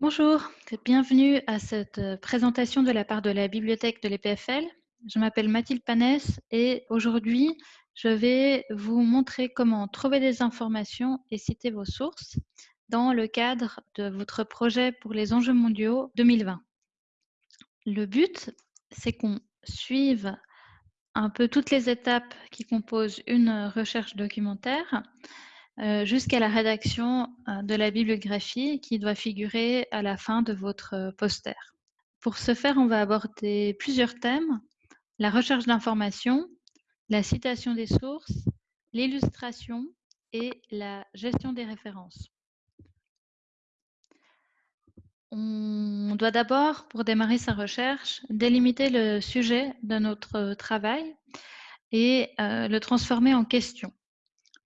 Bonjour, bienvenue à cette euh, présentation de la part de la bibliothèque de l'EPFL. Je m'appelle Mathilde Panès et aujourd'hui, je vais vous montrer comment trouver des informations et citer vos sources dans le cadre de votre projet pour les enjeux mondiaux 2020. Le but, c'est qu'on suive un peu toutes les étapes qui composent une recherche documentaire jusqu'à la rédaction euh, de la bibliographie qui doit figurer à la fin de votre euh, poster. Pour ce faire, on va aborder plusieurs thèmes, la recherche d'informations, la citation des sources, l'illustration et la gestion des références. On doit d'abord, pour démarrer sa recherche, délimiter le sujet de notre travail et le transformer en question.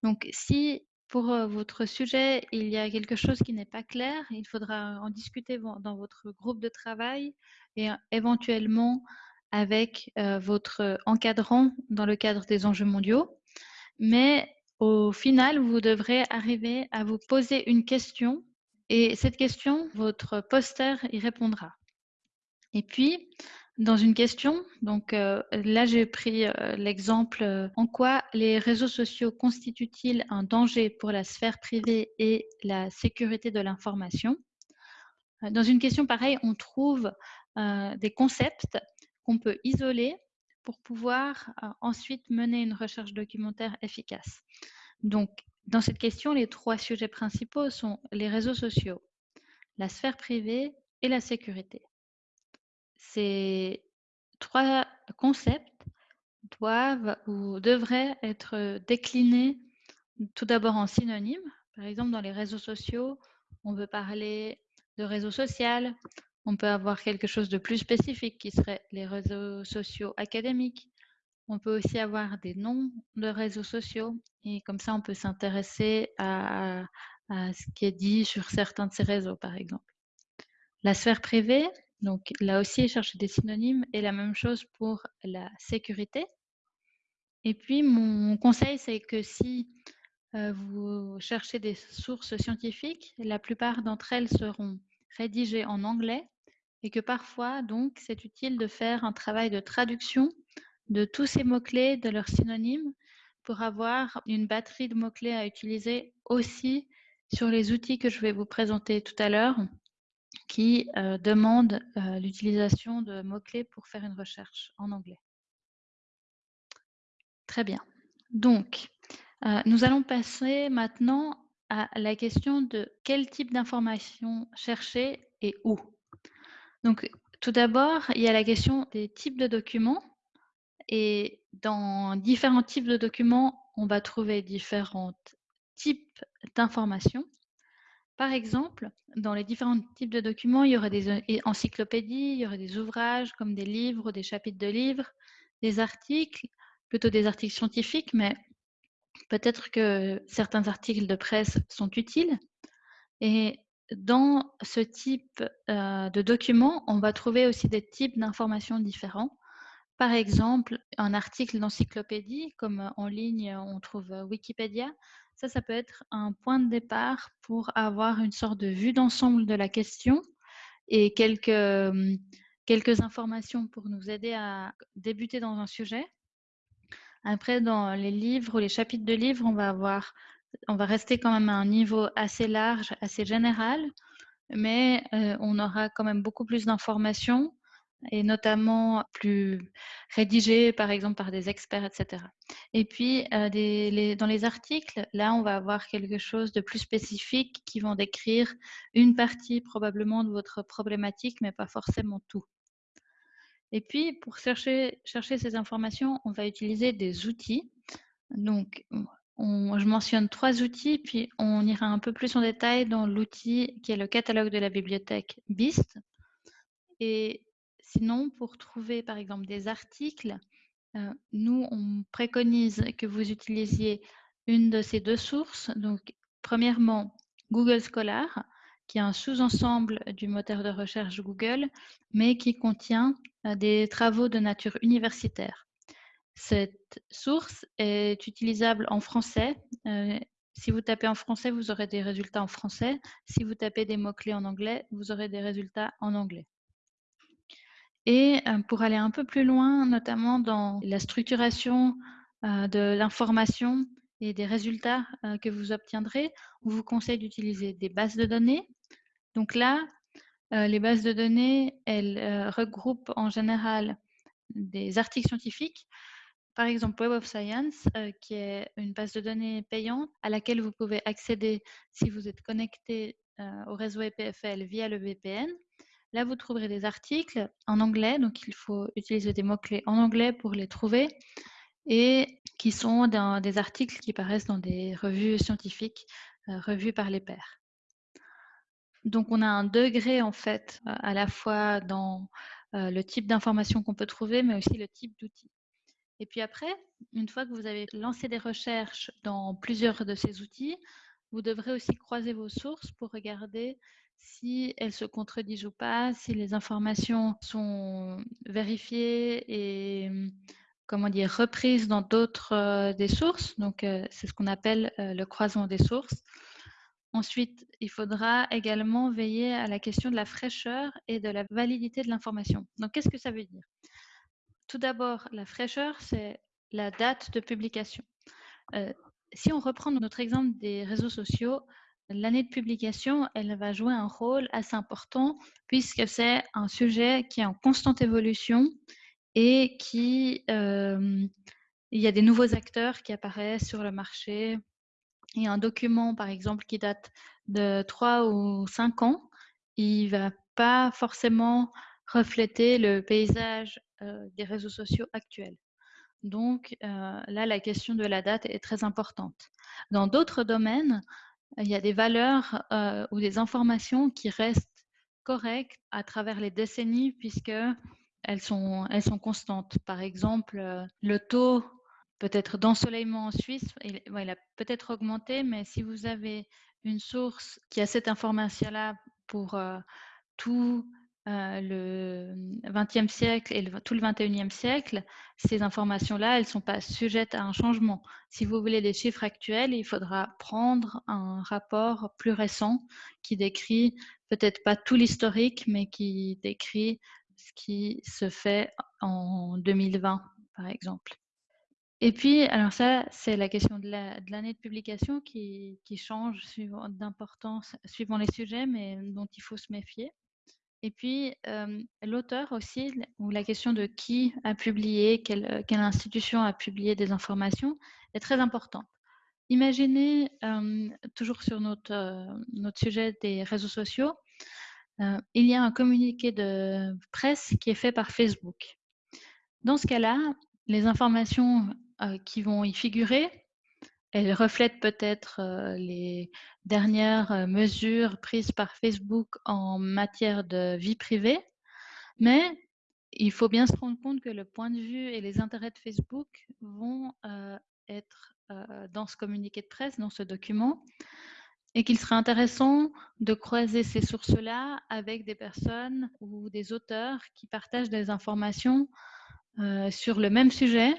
Donc, si pour votre sujet, il y a quelque chose qui n'est pas clair, il faudra en discuter dans votre groupe de travail et éventuellement avec votre encadrant dans le cadre des enjeux mondiaux. Mais au final, vous devrez arriver à vous poser une question et cette question, votre poster y répondra. Et puis, dans une question. Donc euh, là, j'ai pris euh, l'exemple euh, en quoi les réseaux sociaux constituent-ils un danger pour la sphère privée et la sécurité de l'information? Dans une question pareille, on trouve des concepts qu'on peut isoler pour pouvoir ensuite mener une recherche documentaire efficace. Donc, dans cette question, les trois sujets principaux sont les réseaux sociaux, la sphère privée et la sécurité. Ces trois concepts doivent ou devraient être déclinés tout d'abord en synonymes. Par exemple, dans les réseaux sociaux, on veut parler de réseau social, on peut avoir quelque chose de plus spécifique qui serait les réseaux sociaux académiques. On peut aussi avoir des noms de réseaux sociaux et comme ça, on peut s'intéresser à, à, ce qui est dit sur certains de ces réseaux, par exemple. La sphère privée, donc là aussi, chercher des synonymes et la même chose pour la sécurité. Et puis, mon conseil, c'est que si euh, vous cherchez des sources scientifiques, la plupart d'entre elles seront rédigées en anglais et que parfois, donc, c'est utile de faire un travail de traduction de tous ces mots-clés, de leurs synonymes, pour avoir une batterie de mots-clés à utiliser aussi sur les outils que je vais vous présenter tout à l'heure qui euh, demande euh, l'utilisation de mots-clés pour faire une recherche en anglais. Très bien. Donc, euh, nous allons passer maintenant à la question de quel type d'information chercher et où. Donc, tout d'abord, il y a la question des types de documents. Et dans différents types de documents, on va trouver différents types d'informations. Par exemple, dans les différents types de documents, il y aurait des euh, encyclopédies, il y aurait des ouvrages comme des livres, des chapitres de livres, des articles, plutôt des articles scientifiques, mais peut-être que certains articles de presse sont utiles. Et dans ce type euh, de documents, on va trouver aussi des types d'informations différents. Par exemple, un article d'encyclopédie, comme en ligne, on trouve Wikipédia, ça, ça peut être un point de départ pour avoir une sorte de vue d'ensemble de la question et quelques, hum, quelques informations pour nous aider à débuter dans un sujet. Après, dans les livres ou les chapitres de livres, on va avoir, on va rester quand même à un niveau assez large, assez général, mais euh, on aura quand même beaucoup plus d'informations et notamment plus rédigé par exemple par des experts, etc. Et puis euh, dans les articles, là on va avoir quelque chose de plus spécifique qui vont décrire une partie probablement de votre problématique, mais pas forcément tout. Et puis pour chercher, chercher ces informations, on va utiliser des outils. Donc je mentionne trois outils, puis on ira un peu plus en détail dans l'outil qui est le catalogue de la bibliothèque BIST. Et Sinon, pour trouver par exemple des articles, euh, nous, on préconise que vous utilisiez une de ces deux sources. Donc, premièrement, Google Scholar, qui est un sous-ensemble du moteur de recherche Google, mais qui contient euh, des travaux de nature universitaire. Cette source est utilisable en français, euh, Si vous tapez en français, vous aurez des résultats en français. Si vous tapez des mots-clés en anglais, vous aurez des résultats en anglais. Et euh, pour aller un peu plus loin, notamment dans la structuration euh, de l'information et des résultats euh, que vous obtiendrez, on vous conseille d'utiliser des bases de données. Donc là, les bases de données, elles regroupent en général des articles scientifiques, par exemple Web of Science, qui est une base de données payante à laquelle vous pouvez accéder si vous êtes connecté au réseau EPFL via le VPN. Là, vous trouverez des articles en anglais, donc il faut utiliser des mots-clés en anglais pour les trouver, et qui sont des articles qui paraissent dans des revues scientifiques, euh, revues par les pairs. Donc, on a un degré, en fait, euh, à la fois dans euh, le type d'information qu'on peut trouver, mais aussi le type d'outils. Et puis après, une fois que vous avez lancé des recherches dans plusieurs de ces outils, vous devrez aussi croiser vos sources pour regarder si elles se contredisent ou pas, si les informations sont vérifiées et comment dire reprises dans d'autres euh, des sources. Donc euh, c'est ce qu'on appelle euh, le croisement des sources. Ensuite, il faudra également veiller à la question de la fraîcheur et de la validité de l'information. Donc qu'est-ce que ça veut dire? Tout d'abord, la fraîcheur, c'est la date de publication. Si on reprend notre exemple des réseaux sociaux, l'année de publication, elle va jouer un rôle assez important puisque c'est un sujet qui est en constante évolution et qui, euh, il y a des nouveaux acteurs qui apparaissent sur le marché. Et un document, par exemple, qui date de 3 ou 5 ans, il va pas forcément refléter le paysage euh, des réseaux sociaux actuels. Donc euh, là, la question de la date est très importante. Dans d'autres domaines, il y a des valeurs euh, ou des informations qui restent correctes à travers les décennies puisque elles sont, constantes. Par exemple, euh, le taux peut-être d'ensoleillement en Suisse, il, a peut-être augmenté, mais si vous avez une source qui a cette information-là pour tout euh, le XXe siècle et tout le XXIe siècle, ces informations-là, elles ne sont pas sujettes à un changement. Si vous voulez des chiffres actuels, il faudra prendre un rapport plus récent qui décrit peut-être pas tout l'historique, mais qui décrit ce qui se fait en 2020, par exemple. Et puis, alors ça, c'est la question de l'année de, publication qui, qui change d'importance suivant les sujets, mais dont il faut se méfier. Et puis, l'auteur aussi, ou la question de qui a publié, quelle, quelle, institution a publié des informations, est très importante. Imaginez, toujours sur notre, notre sujet des réseaux sociaux, il y a un communiqué de presse qui est fait par Facebook. Dans ce cas-là, les informations qui vont y figurer elle reflète peut-être les dernières mesures prises par Facebook en matière de vie privée, mais il faut bien se rendre compte que le point de vue et les intérêts de Facebook vont être dans ce communiqué de presse, dans ce document, et qu'il serait intéressant de croiser ces sources-là avec des personnes ou des auteurs qui partagent des informations sur le même sujet,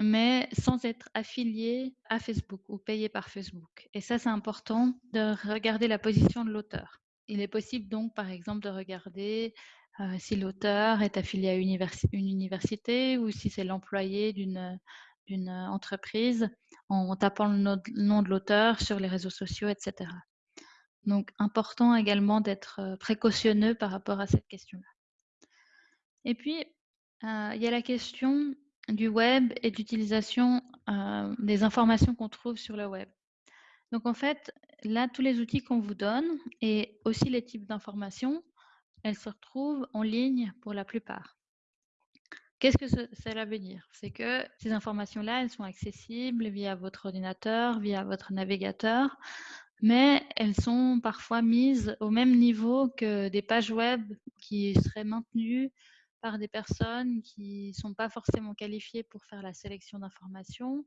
mais sans être affilié à Facebook ou payé par Facebook. Et ça, c'est important de regarder la position de l'auteur. Il est possible donc, par exemple, de regarder euh, si l'auteur est affilié à une, université ou si c'est l'employé d'une entreprise en tapant le nom de l'auteur sur les réseaux sociaux, etc. Donc, important également d'être euh, précautionneux par rapport à cette question-là. Et puis, euh, il y a la question du web et d'utilisation euh, des informations qu'on trouve sur le web. Donc en fait, là, tous les outils qu'on vous donne et aussi les types d'informations, elles se retrouvent en ligne pour la plupart. Qu'est-ce que cela veut dire? C'est que ces informations-là, elles sont accessibles via votre ordinateur, via votre navigateur, mais elles sont parfois mises au même niveau que des pages web qui seraient maintenues par des personnes qui ne sont pas forcément qualifiées pour faire la sélection d'informations.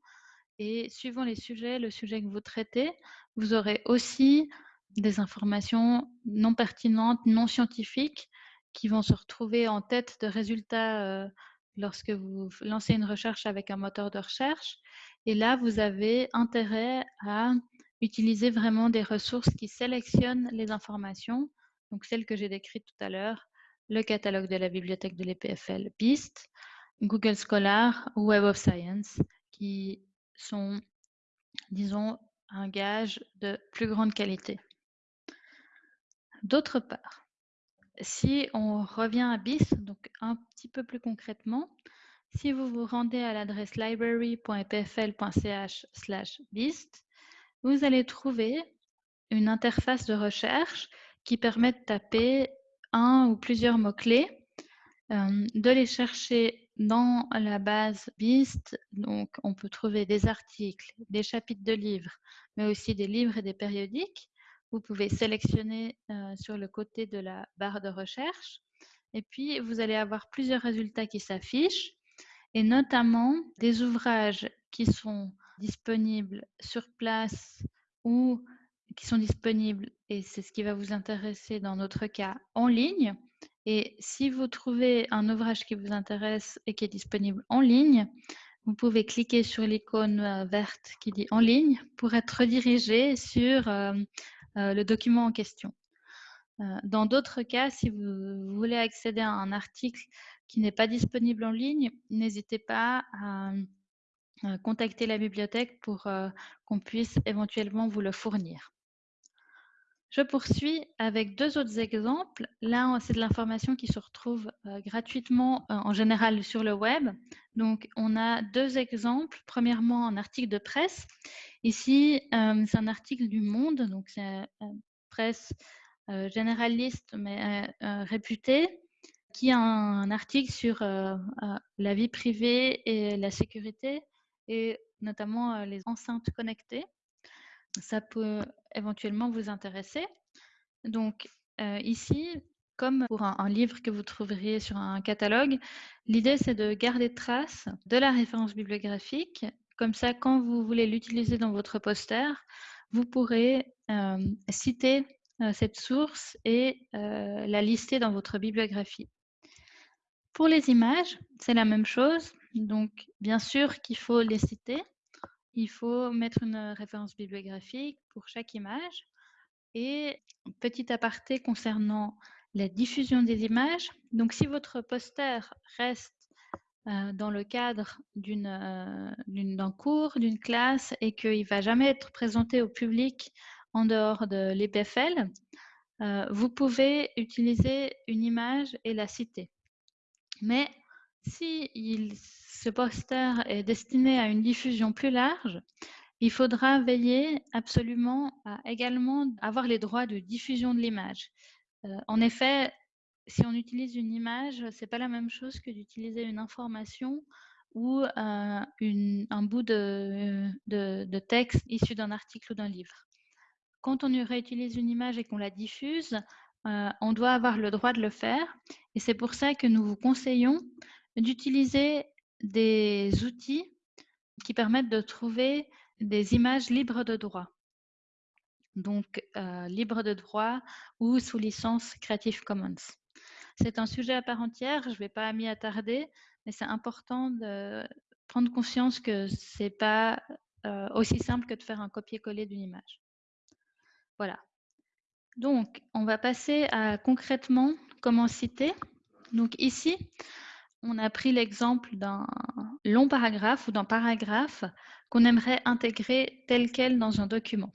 Et suivant les sujets, le sujet que vous traitez, vous aurez aussi des informations non pertinentes, non scientifiques, qui vont se retrouver en tête de résultats euh, lorsque vous lancez une recherche avec un moteur de recherche. Et là, vous avez intérêt à utiliser vraiment des ressources qui sélectionnent les informations, donc celles que j'ai décrites tout à l'heure, le catalogue de la bibliothèque de l'EPFL BIST, Google Scholar ou Web of Science, qui sont, disons, un gage de plus grande qualité. D'autre part, si on revient à BIST, donc un petit peu plus concrètement, si vous vous rendez à l'adresse library.epfl.ch/bist, vous allez trouver une interface de recherche qui permet de taper un ou plusieurs mots-clés, euh, de les chercher dans la base BIST. Donc, on peut trouver des articles, des chapitres de livres, mais aussi des livres et des périodiques. Vous pouvez sélectionner euh, sur le côté de la barre de recherche. Et puis, vous allez avoir plusieurs résultats qui s'affichent et notamment des ouvrages qui sont disponibles sur place ou qui sont disponibles, et c'est ce qui va vous intéresser dans notre cas, en ligne. Et si vous trouvez un ouvrage qui vous intéresse et qui est disponible en ligne, vous pouvez cliquer sur l'icône euh, verte qui dit en ligne pour être redirigé sur euh, euh, le document en question. Dans d'autres cas, si vous voulez accéder à un article qui n'est pas disponible en ligne, n'hésitez pas à contacter la bibliothèque pour qu'on puisse éventuellement vous le fournir. Je poursuis avec deux autres exemples. Là, c'est de l'information qui se retrouve euh, gratuitement euh, en général sur le web. Donc, on a deux exemples. Premièrement, un article de presse. Ici, c'est un article du Monde, donc c'est une presse généraliste mais réputée qui a un, article sur euh, euh, la vie privée et la sécurité, et notamment euh, les enceintes connectées. Ça peut éventuellement vous intéresser. Donc ici, comme pour un, livre que vous trouveriez sur un catalogue, l'idée c'est de garder trace de la référence bibliographique. Comme ça, quand vous voulez l'utiliser dans votre poster, vous pourrez citer cette source et la lister dans votre bibliographie. Pour les images, c'est la même chose. Donc, bien sûr qu'il faut les citer. Il faut mettre une référence bibliographique pour chaque image. Et petit aparté concernant la diffusion des images. Donc, si votre poster reste euh, dans le cadre euh, d'un cours, d'une classe, et qu'il ne va jamais être présenté au public en dehors de l'EPFL, euh, vous pouvez utiliser une image et la citer. Mais si ce poster est destiné à une diffusion plus large, il faudra veiller absolument à également avoir les droits de diffusion de l'image. Euh, en effet, si on utilise une image, ce n'est pas la même chose que d'utiliser une information ou euh, un bout de texte issu d'un article ou d'un livre. Quand on réutilise une image et qu'on la diffuse, euh, on doit avoir le droit de le faire. Et c'est pour ça que nous vous conseillons d'utiliser des outils qui permettent de trouver des images libres de droit. Donc, euh, libres de droit ou sous licence Creative Commons. C'est un sujet à part entière, je ne vais pas m'y attarder, mais c'est important de prendre conscience que ce n'est pas euh, aussi simple que de faire un copier-coller d'une image. Voilà, donc, on va passer à concrètement comment citer. Donc ici, on a pris l'exemple d'un long paragraphe ou d'un paragraphe qu'on aimerait intégrer tel quel dans un document.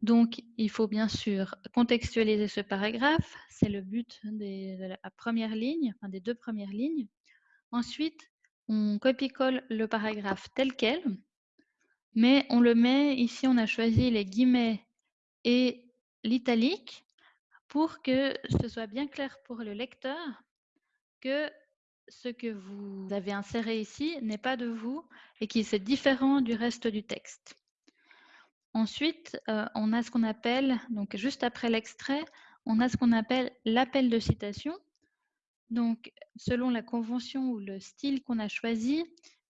Donc, il faut bien sûr contextualiser ce paragraphe. C'est le but de la première ligne, des deux premières lignes. Ensuite, on copie-colle le paragraphe tel quel, mais on le met, ici on a choisi les guillemets et l'italique pour que ce soit bien clair pour le lecteur que ce que vous avez inséré ici n'est pas de vous et qui est différent du reste du texte. Ensuite, euh, on a ce qu'on appelle, donc juste après l'extrait, on a ce qu'on appelle l'appel de citation. Donc, selon la convention ou le style qu'on a choisi,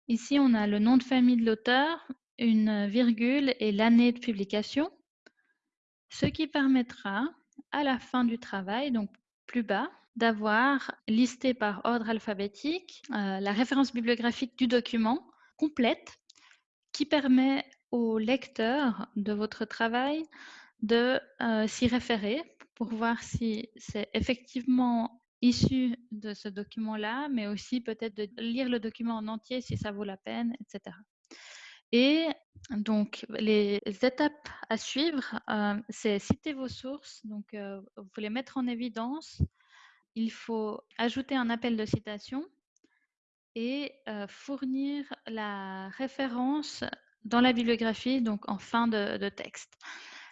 ici on a le nom de famille de l'auteur, une virgule et l'année de publication ce qui permettra à la fin du travail, donc plus bas, d'avoir listé par ordre alphabétique euh, la référence bibliographique du document complète qui permet au lecteur de votre travail de euh, s'y référer pour voir si c'est effectivement issu de ce document-là, mais aussi peut-être de lire le document en entier si ça vaut la peine, etc. Et donc, les étapes à suivre, euh, c'est citer vos sources, donc vous les mettre en évidence. Il faut ajouter un appel de citation et euh, fournir la référence dans la bibliographie, donc en fin de, texte.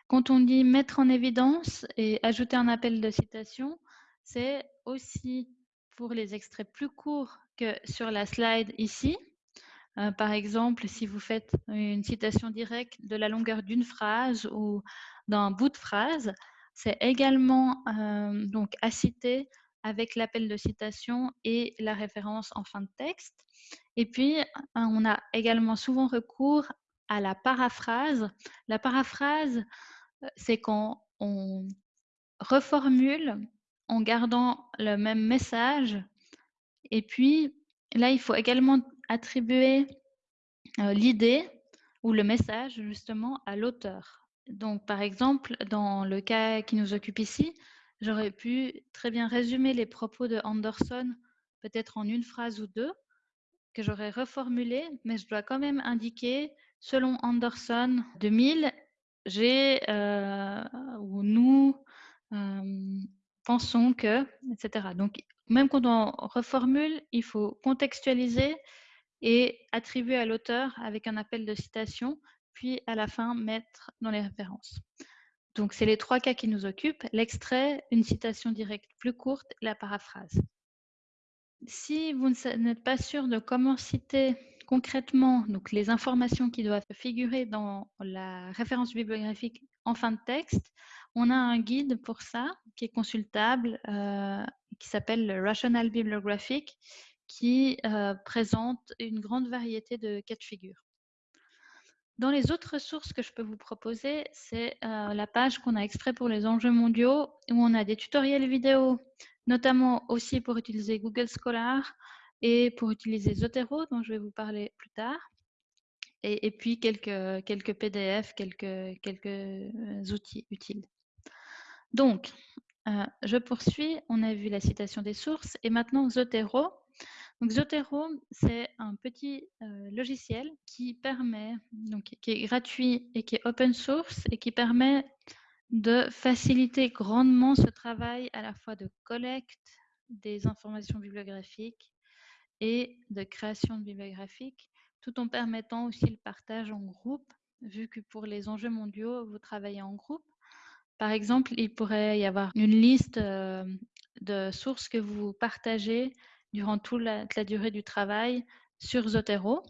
Quand on dit mettre en évidence et ajouter un appel de citation, c'est aussi pour les extraits plus courts que sur la slide ici. Euh, par exemple, si vous faites une citation directe de la longueur d'une phrase ou d'un bout de phrase, c'est également euh, donc à citer avec l'appel de citation et la référence en fin de texte. Et puis, on a également souvent recours à la paraphrase. La paraphrase, euh, c'est quand on reformule en gardant le même message. Et puis, là, il faut également attribuer euh, l'idée ou le message justement à l'auteur. Donc, par exemple, dans le cas qui nous occupe ici, j'aurais pu très bien résumer les propos de Anderson peut-être en une phrase ou deux que j'aurais reformulé, mais je dois quand même indiquer, selon Anderson 2000, j'ai euh, ou nous euh, pensons que, etc. Donc, même quand on reformule, il faut contextualiser et attribuer à l'auteur avec un appel de citation, puis à la fin mettre dans les références. Donc, c'est les trois cas qui nous occupent, l'extrait, une citation directe plus courte, la paraphrase. Si vous n'êtes pas sûr de comment citer concrètement les informations qui doivent figurer dans la référence bibliographique en fin de texte, on a un guide pour ça qui est consultable, euh, qui s'appelle le Rational Bibliographic, qui euh, présente une grande variété de cas de figure. Dans les autres sources que je peux vous proposer, c'est euh, la page qu'on a extrait pour les enjeux mondiaux, où on a des tutoriels vidéo, notamment aussi pour utiliser Google Scholar et pour utiliser Zotero, dont je vais vous parler plus tard. Et, puis quelques, PDF, quelques, quelques euh, outils utiles. Donc, euh, je poursuis. On a vu la citation des sources et maintenant Zotero. Zotero, c'est un petit euh, logiciel qui permet, donc qui est gratuit et qui est open source et qui permet de faciliter grandement ce travail à la fois de collecte des informations bibliographiques et de création de bibliographiques, tout en permettant aussi le partage en groupe, vu que pour les enjeux mondiaux, vous travaillez en groupe. Par exemple, il pourrait y avoir une liste euh, de sources que vous partagez durant toute la, durée du travail sur Zotero.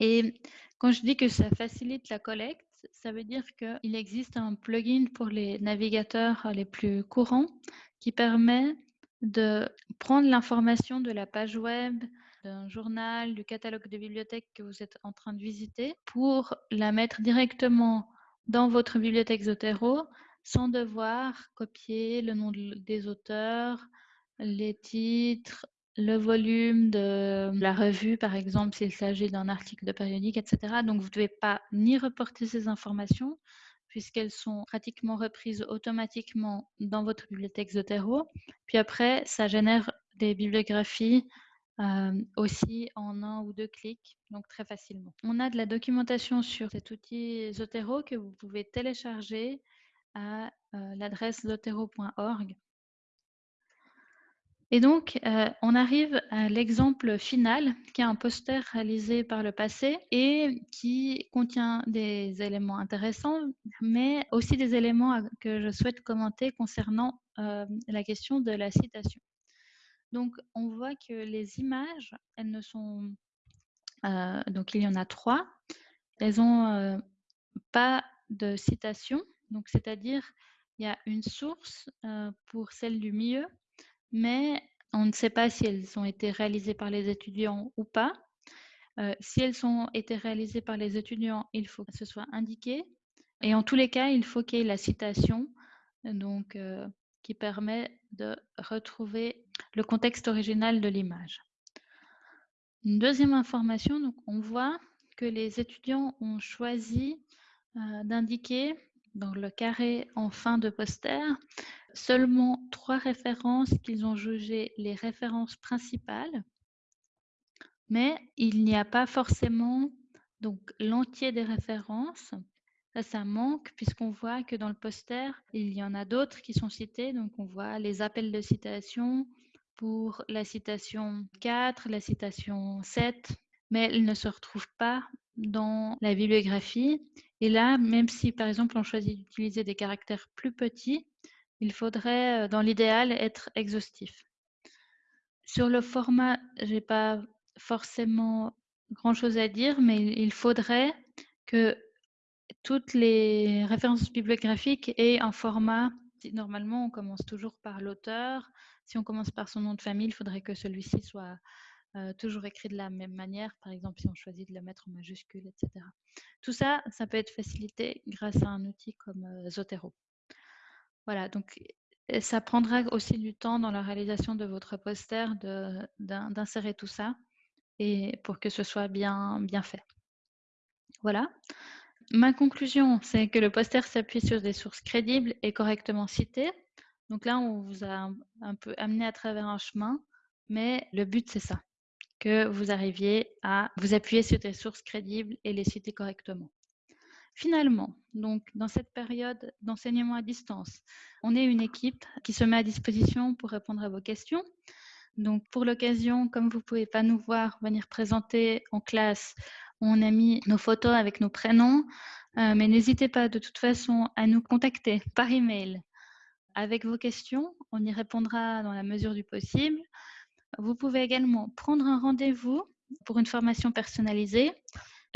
Et quand je dis que ça facilite la collecte, ça veut dire qu'il existe un plugin pour les navigateurs les plus courants qui permet de prendre l'information de la page web, d'un journal, du catalogue de bibliothèque que vous êtes en train de visiter pour la mettre directement dans votre bibliothèque Zotero sans devoir copier le nom des auteurs, les titres, le volume de la revue, par exemple, s'il s'agit d'un article de périodique, etc. Donc, vous ne devez pas ni reporter ces informations, puisqu'elles sont pratiquement reprises automatiquement dans votre bibliothèque Zotero. Puis après, ça génère des bibliographies euh, aussi en un ou deux clics, donc très facilement. On a de la documentation sur cet outil Zotero que vous pouvez télécharger à euh, l'adresse zotero.org. Et donc, euh, on arrive à l'exemple final, qui est un poster réalisé par le passé et qui contient des éléments intéressants, mais aussi des éléments que je souhaite commenter concernant euh, la question de la citation. Donc, on voit que les images, elles ne sont... Euh, donc, il y en a trois. Elles n'ont pas de citation, donc c'est-à-dire il y a une source pour celle du milieu, mais on ne sait pas si elles ont été réalisées par les étudiants ou pas. Euh, si elles ont été réalisées par les étudiants, il faut que ce soit indiqué. Et en tous les cas, il faut qu'il y ait la citation, donc, euh, qui permet de retrouver le contexte original de l'image. Une deuxième information, donc on voit que les étudiants ont choisi euh, d'indiquer dans le carré en fin de poster seulement trois références qu'ils ont jugées les références principales, mais il n'y a pas forcément donc l'entier des références. Ça, ça manque puisqu'on voit que dans le poster, il y en a d'autres qui sont cités. Donc, on voit les appels de citation pour la citation 4, la citation 7, mais elles ne se retrouvent pas dans la bibliographie. Et là, même si par exemple on choisit d'utiliser des caractères plus petits, il faudrait, euh, dans l'idéal, être exhaustif. Sur le format, je n'ai pas forcément grand-chose à dire, mais il faudrait que toutes les références bibliographiques aient un format. Normalement, on commence toujours par l'auteur. Si on commence par son nom de famille, il faudrait que celui-ci soit euh, toujours écrit de la même manière, par exemple si on choisit de le mettre en majuscule, etc. Tout ça, ça peut être facilité grâce à un outil comme euh, Zotero. Voilà, donc ça prendra aussi du temps dans la réalisation de votre poster d'insérer tout ça et pour que ce soit bien, bien fait. Voilà. Ma conclusion, c'est que le poster s'appuie sur des sources crédibles et correctement citées. Donc là, on vous a un peu amené à travers un chemin, mais le but, c'est ça que vous arriviez à vous appuyer sur des sources crédibles et les citer correctement. Finalement, donc dans cette période d'enseignement à distance, on est une équipe qui se met à disposition pour répondre à vos questions. Donc pour l'occasion, comme vous ne pouvez pas nous voir venir présenter en classe, on a mis nos photos avec nos prénoms, euh, mais n'hésitez pas de toute façon à nous contacter par email avec vos questions. On y répondra dans la mesure du possible. Vous pouvez également prendre un rendez-vous pour une formation personnalisée.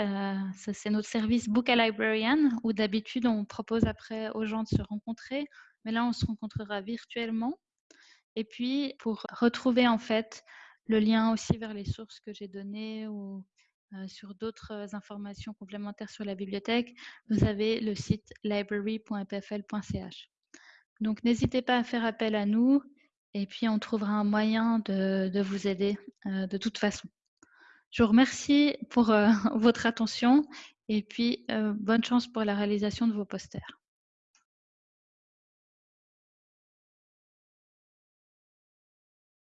Euh, c'est notre service Book a Librarian où d'habitude on propose après aux gens de se rencontrer, mais là on se rencontrera virtuellement. Et puis pour retrouver en fait le lien aussi vers les sources que j'ai données ou euh, sur d'autres informations complémentaires sur la bibliothèque, vous avez le site library.pfl.ch. Donc n'hésitez pas à faire appel à nous et puis, on trouvera un moyen de, vous aider euh, de toute façon. Je vous remercie pour euh, votre attention et puis euh, bonne chance pour la réalisation de vos posters.